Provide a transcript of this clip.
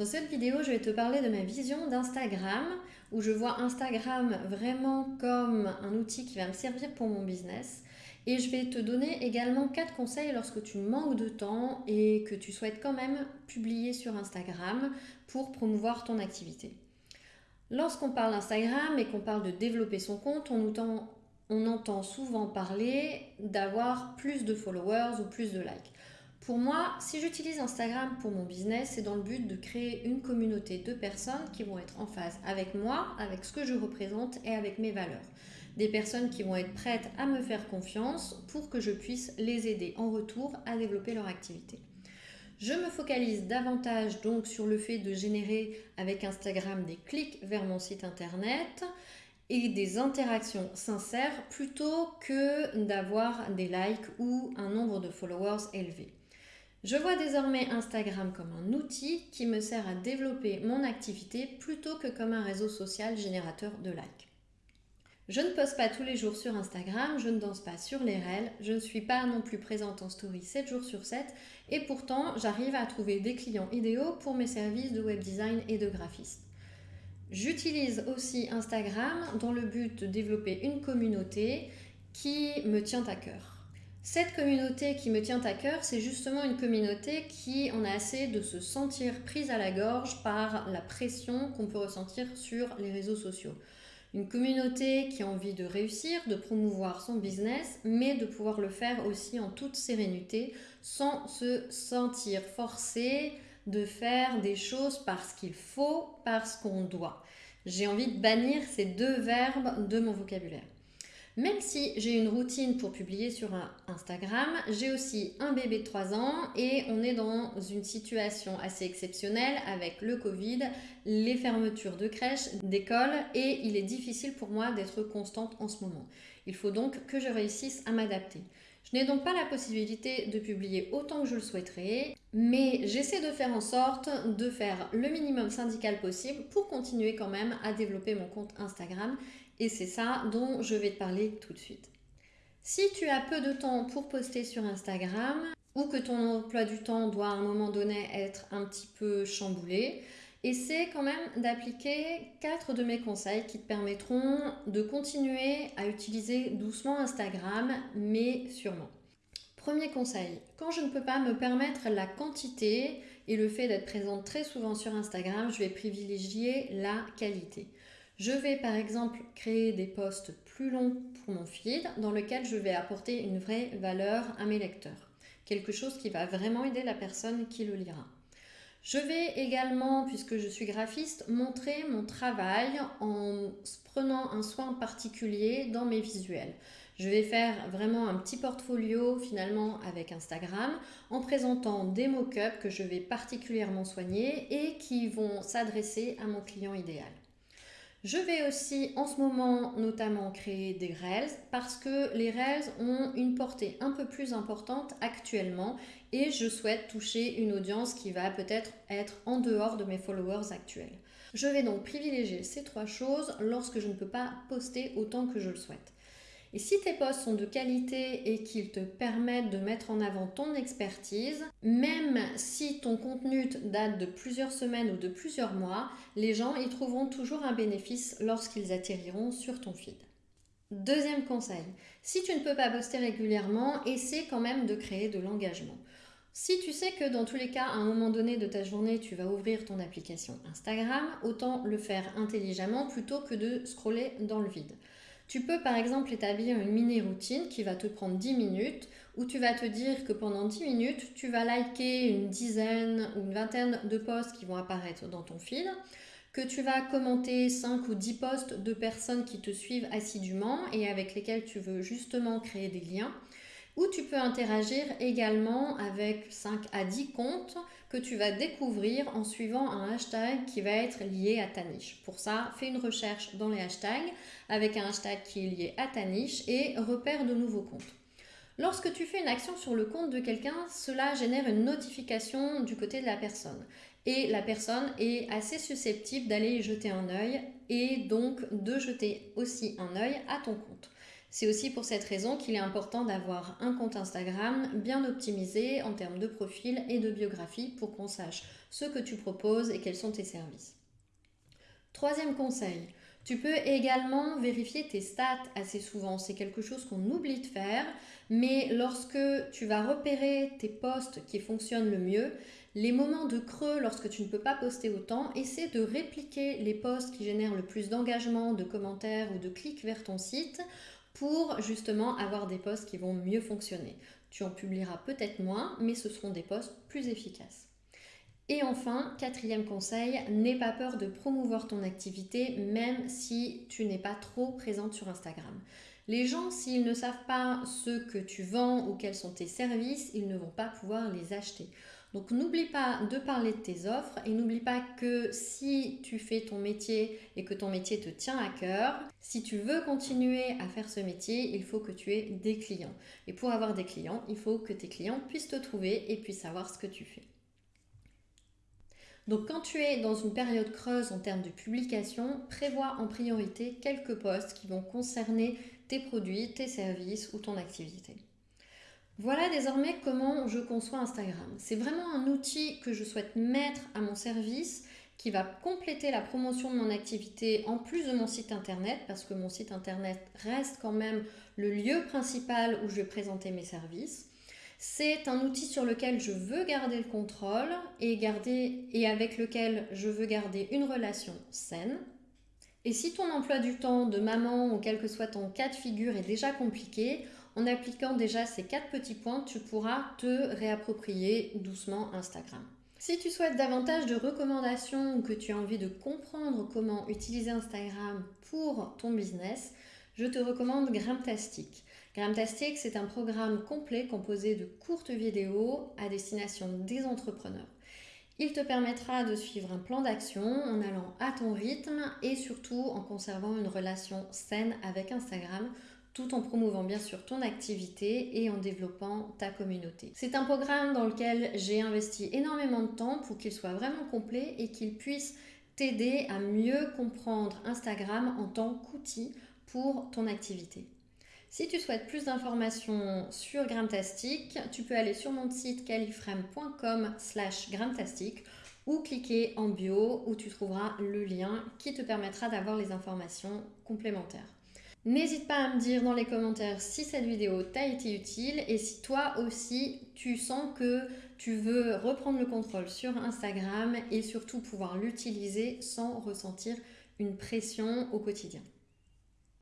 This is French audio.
Dans cette vidéo, je vais te parler de ma vision d'Instagram, où je vois Instagram vraiment comme un outil qui va me servir pour mon business. Et je vais te donner également quatre conseils lorsque tu manques de temps et que tu souhaites quand même publier sur Instagram pour promouvoir ton activité. Lorsqu'on parle d'Instagram et qu'on parle de développer son compte, on entend, on entend souvent parler d'avoir plus de followers ou plus de likes. Pour moi, si j'utilise Instagram pour mon business, c'est dans le but de créer une communauté de personnes qui vont être en phase avec moi, avec ce que je représente et avec mes valeurs. Des personnes qui vont être prêtes à me faire confiance pour que je puisse les aider en retour à développer leur activité. Je me focalise davantage donc sur le fait de générer avec Instagram des clics vers mon site internet et des interactions sincères plutôt que d'avoir des likes ou un nombre de followers élevé. Je vois désormais Instagram comme un outil qui me sert à développer mon activité plutôt que comme un réseau social générateur de likes. Je ne poste pas tous les jours sur Instagram, je ne danse pas sur les réels, je ne suis pas non plus présente en story 7 jours sur 7 et pourtant j'arrive à trouver des clients idéaux pour mes services de web design et de graphiste. J'utilise aussi Instagram dans le but de développer une communauté qui me tient à cœur. Cette communauté qui me tient à cœur, c'est justement une communauté qui en a assez de se sentir prise à la gorge par la pression qu'on peut ressentir sur les réseaux sociaux. Une communauté qui a envie de réussir, de promouvoir son business, mais de pouvoir le faire aussi en toute sérénité, sans se sentir forcé de faire des choses parce qu'il faut, parce qu'on doit. J'ai envie de bannir ces deux verbes de mon vocabulaire. Même si j'ai une routine pour publier sur Instagram, j'ai aussi un bébé de 3 ans et on est dans une situation assez exceptionnelle avec le Covid, les fermetures de crèches, d'écoles et il est difficile pour moi d'être constante en ce moment. Il faut donc que je réussisse à m'adapter. Je n'ai donc pas la possibilité de publier autant que je le souhaiterais, mais j'essaie de faire en sorte de faire le minimum syndical possible pour continuer quand même à développer mon compte Instagram et c'est ça dont je vais te parler tout de suite. Si tu as peu de temps pour poster sur Instagram ou que ton emploi du temps doit à un moment donné être un petit peu chamboulé, essaie quand même d'appliquer quatre de mes conseils qui te permettront de continuer à utiliser doucement Instagram, mais sûrement. Premier conseil, quand je ne peux pas me permettre la quantité et le fait d'être présente très souvent sur Instagram, je vais privilégier la qualité. Je vais par exemple créer des posts plus longs pour mon feed dans lequel je vais apporter une vraie valeur à mes lecteurs. Quelque chose qui va vraiment aider la personne qui le lira. Je vais également, puisque je suis graphiste, montrer mon travail en prenant un soin particulier dans mes visuels. Je vais faire vraiment un petit portfolio finalement avec Instagram en présentant des mock-ups que je vais particulièrement soigner et qui vont s'adresser à mon client idéal. Je vais aussi en ce moment notamment créer des Reels parce que les Reels ont une portée un peu plus importante actuellement et je souhaite toucher une audience qui va peut-être être en dehors de mes followers actuels. Je vais donc privilégier ces trois choses lorsque je ne peux pas poster autant que je le souhaite. Et si tes posts sont de qualité et qu'ils te permettent de mettre en avant ton expertise, même si ton contenu date de plusieurs semaines ou de plusieurs mois, les gens y trouveront toujours un bénéfice lorsqu'ils atterriront sur ton feed. Deuxième conseil, si tu ne peux pas poster régulièrement, essaie quand même de créer de l'engagement. Si tu sais que dans tous les cas, à un moment donné de ta journée, tu vas ouvrir ton application Instagram, autant le faire intelligemment plutôt que de scroller dans le vide. Tu peux par exemple établir une mini-routine qui va te prendre 10 minutes où tu vas te dire que pendant 10 minutes, tu vas liker une dizaine ou une vingtaine de posts qui vont apparaître dans ton fil, que tu vas commenter 5 ou 10 posts de personnes qui te suivent assidûment et avec lesquelles tu veux justement créer des liens ou tu peux interagir également avec 5 à 10 comptes que tu vas découvrir en suivant un hashtag qui va être lié à ta niche. Pour ça, fais une recherche dans les hashtags avec un hashtag qui est lié à ta niche et repère de nouveaux comptes. Lorsque tu fais une action sur le compte de quelqu'un, cela génère une notification du côté de la personne. Et la personne est assez susceptible d'aller y jeter un œil et donc de jeter aussi un œil à ton compte. C'est aussi pour cette raison qu'il est important d'avoir un compte Instagram bien optimisé en termes de profil et de biographie pour qu'on sache ce que tu proposes et quels sont tes services. Troisième conseil, tu peux également vérifier tes stats assez souvent. C'est quelque chose qu'on oublie de faire, mais lorsque tu vas repérer tes posts qui fonctionnent le mieux, les moments de creux lorsque tu ne peux pas poster autant, essaie de répliquer les posts qui génèrent le plus d'engagement, de commentaires ou de clics vers ton site pour justement avoir des posts qui vont mieux fonctionner. Tu en publieras peut-être moins, mais ce seront des posts plus efficaces. Et enfin, quatrième conseil, n'aie pas peur de promouvoir ton activité même si tu n'es pas trop présente sur Instagram. Les gens, s'ils ne savent pas ce que tu vends ou quels sont tes services, ils ne vont pas pouvoir les acheter. Donc n'oublie pas de parler de tes offres et n'oublie pas que si tu fais ton métier et que ton métier te tient à cœur, si tu veux continuer à faire ce métier, il faut que tu aies des clients. Et pour avoir des clients, il faut que tes clients puissent te trouver et puissent savoir ce que tu fais. Donc quand tu es dans une période creuse en termes de publication, prévois en priorité quelques posts qui vont concerner tes produits, tes services ou ton activité. Voilà désormais comment je conçois Instagram. C'est vraiment un outil que je souhaite mettre à mon service qui va compléter la promotion de mon activité en plus de mon site internet parce que mon site internet reste quand même le lieu principal où je vais présenter mes services. C'est un outil sur lequel je veux garder le contrôle et, et avec lequel je veux garder une relation saine. Et si ton emploi du temps de maman ou quel que soit ton cas de figure est déjà compliqué, en appliquant déjà ces quatre petits points, tu pourras te réapproprier doucement Instagram. Si tu souhaites davantage de recommandations ou que tu as envie de comprendre comment utiliser Instagram pour ton business, je te recommande Gramtastic. Gramtastic, c'est un programme complet composé de courtes vidéos à destination des entrepreneurs. Il te permettra de suivre un plan d'action en allant à ton rythme et surtout en conservant une relation saine avec Instagram tout en promouvant bien sûr ton activité et en développant ta communauté. C'est un programme dans lequel j'ai investi énormément de temps pour qu'il soit vraiment complet et qu'il puisse t'aider à mieux comprendre Instagram en tant qu'outil pour ton activité. Si tu souhaites plus d'informations sur Gramtastic, tu peux aller sur mon site califrame.com slash Gramtastic ou cliquer en bio où tu trouveras le lien qui te permettra d'avoir les informations complémentaires. N'hésite pas à me dire dans les commentaires si cette vidéo t'a été utile et si toi aussi tu sens que tu veux reprendre le contrôle sur Instagram et surtout pouvoir l'utiliser sans ressentir une pression au quotidien.